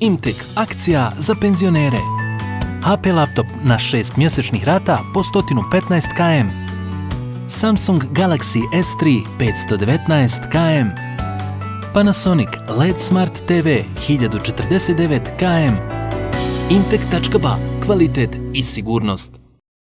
Imtek akcija za penzionere. HP laptop na 6 mjesečnih rata po 115 km. Samsung Galaxy S3 519 km. Panasonic LED Smart TV 1049 km. Imtek.ba. Kvalitet i sigurnost.